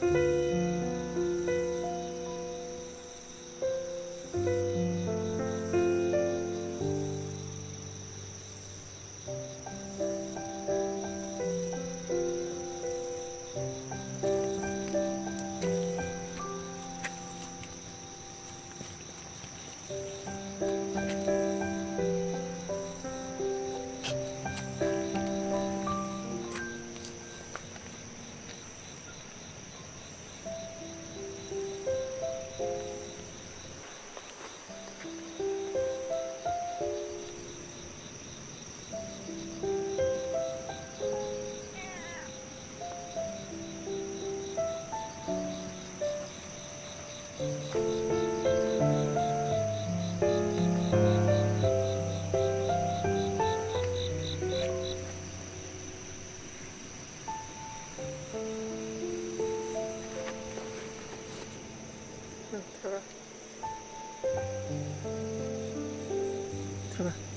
Música 嗯开吧。开吧。